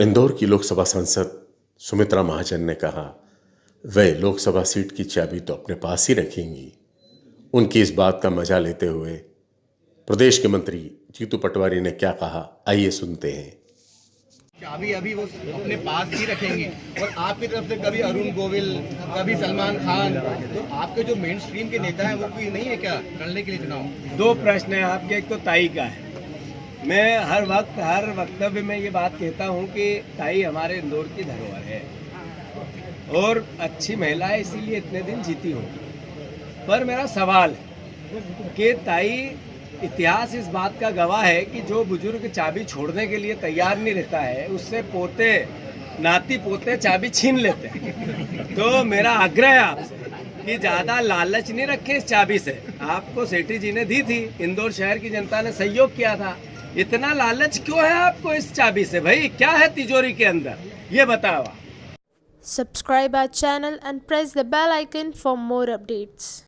इंदौर की लोकसभा सांसद सुमित्रा महाजन ने कहा वे लोकसभा सीट की चाबी तो अपने पास ही रखेंगी। उनकी इस बात का मज़ा लेते हुए प्रदेश के मंत्री जीतू पटवारी ने क्या कहा आइए सुनते हैं। चाबी अभी वो अपने पास ही रखेंगे। और आपकी तरफ़ से कभी अरुण गोविल कभी सलमान खान तो आपके जो मेन स्ट्रीम के नेता हैं वो कोई नहीं है क्या लड़ने के लिए चुनाव दो प्रश्न है आपके एक तो ताई का है। मैं हर वक्त, हर वक्तव्य में ये बात कहता हूँ कि ताई हमारे इंदौर की धरोहर है। और अच्छी महिला है इसीलिए इतने दिन जीती होगी। पर मेरा सवाल है कि ताई, इतिहास इस बात का गवाह है कि जो बुज़ुर्ग चाबी छोड़ने के लिए तैयार नहीं रहता है, उससे पोते, नाती पोते चाबी छीन लेते हैं। तो मेरा आग्रह है आपसे कि ज़्यादा लालच नहीं रखे इस चाबी से। आपको सेठी जी ने दी थी, इंदौर शहर की जनता ने सहयोग किया था। इतना लालच क्यों है आपको इस चाबी से भाई? क्या है तिजोरी के अंदर? ये बतावा subscribe our channel and press the bell icon for more updates